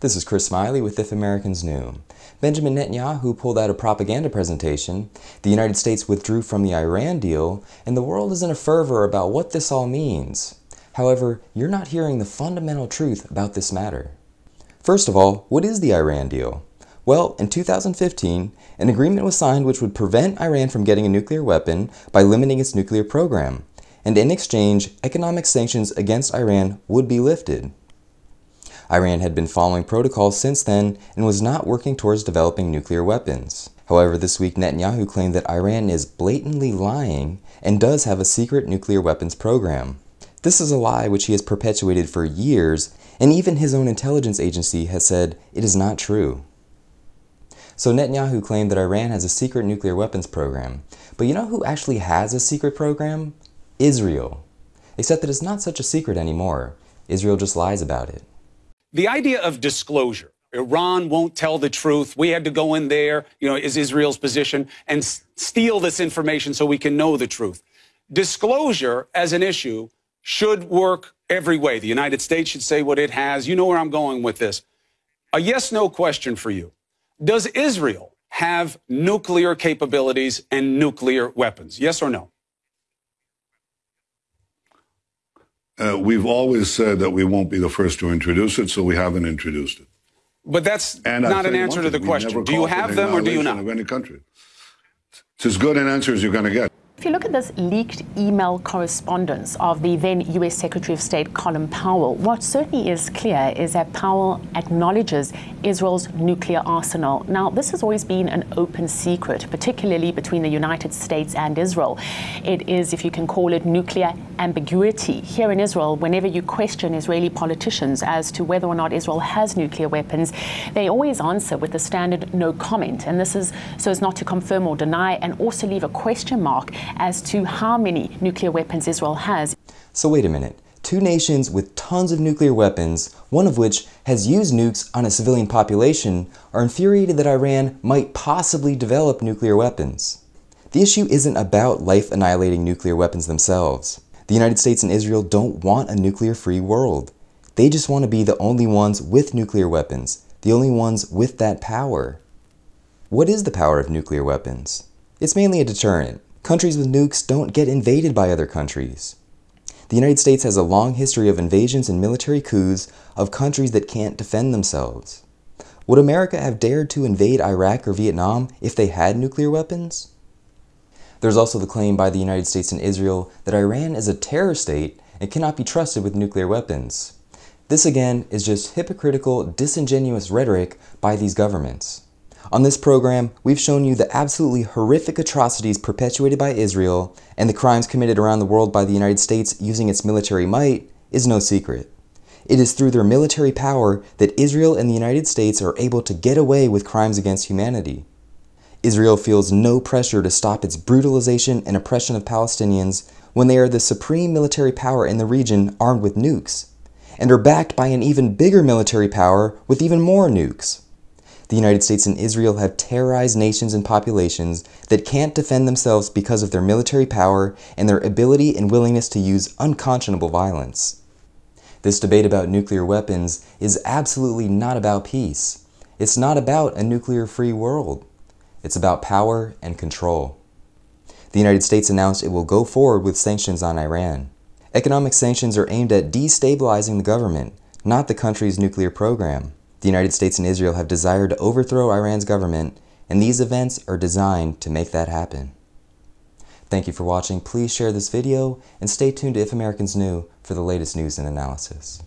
This is Chris Smiley with If Americans Knew. Benjamin Netanyahu pulled out a propaganda presentation, the United States withdrew from the Iran deal, and the world is in a fervor about what this all means. However, you're not hearing the fundamental truth about this matter. First of all, what is the Iran deal? Well, in 2015, an agreement was signed which would prevent Iran from getting a nuclear weapon by limiting its nuclear program, and in exchange, economic sanctions against Iran would be lifted. Iran had been following protocols since then and was not working towards developing nuclear weapons. However, this week Netanyahu claimed that Iran is blatantly lying and does have a secret nuclear weapons program. This is a lie which he has perpetuated for years, and even his own intelligence agency has said it is not true. So Netanyahu claimed that Iran has a secret nuclear weapons program. But you know who actually has a secret program? Israel. Except that it's not such a secret anymore. Israel just lies about it. The idea of disclosure, Iran won't tell the truth. We had to go in there, you know, is Israel's position, and steal this information so we can know the truth. Disclosure as an issue should work every way. The United States should say what it has. You know where I'm going with this. A yes no question for you. Does Israel have nuclear capabilities and nuclear weapons? Yes or no? Uh, we've always said that we won't be the first to introduce it, so we haven't introduced it. But that's and not an answer to the question. Do you have them or do you not? Of any country. It's as good an answer as you're going to get. If you look at this leaked email correspondence of the then US Secretary of State Colin Powell, what certainly is clear is that Powell acknowledges Israel's nuclear arsenal. Now, this has always been an open secret, particularly between the United States and Israel. It is, if you can call it, nuclear ambiguity. Here in Israel, whenever you question Israeli politicians as to whether or not Israel has nuclear weapons, they always answer with the standard no comment. And this is so as not to confirm or deny and also leave a question mark as to how many nuclear weapons Israel has. So wait a minute. Two nations with tons of nuclear weapons, one of which has used nukes on a civilian population, are infuriated that Iran might possibly develop nuclear weapons. The issue isn't about life-annihilating nuclear weapons themselves. The United States and Israel don't want a nuclear-free world. They just want to be the only ones with nuclear weapons, the only ones with that power. What is the power of nuclear weapons? It's mainly a deterrent. Countries with nukes don't get invaded by other countries. The United States has a long history of invasions and military coups of countries that can't defend themselves. Would America have dared to invade Iraq or Vietnam if they had nuclear weapons? There's also the claim by the United States and Israel that Iran is a terror state and cannot be trusted with nuclear weapons. This again is just hypocritical, disingenuous rhetoric by these governments. On this program, we've shown you the absolutely horrific atrocities perpetuated by Israel and the crimes committed around the world by the United States using its military might is no secret. It is through their military power that Israel and the United States are able to get away with crimes against humanity. Israel feels no pressure to stop its brutalization and oppression of Palestinians when they are the supreme military power in the region armed with nukes, and are backed by an even bigger military power with even more nukes the United States and Israel have terrorized nations and populations that can't defend themselves because of their military power and their ability and willingness to use unconscionable violence. This debate about nuclear weapons is absolutely not about peace. It's not about a nuclear-free world. It's about power and control. The United States announced it will go forward with sanctions on Iran. Economic sanctions are aimed at destabilizing the government, not the country's nuclear program. The United States and Israel have desired to overthrow Iran's government, and these events are designed to make that happen. Thank you for watching. Please share this video and stay tuned to If Americans Knew for the latest news and analysis.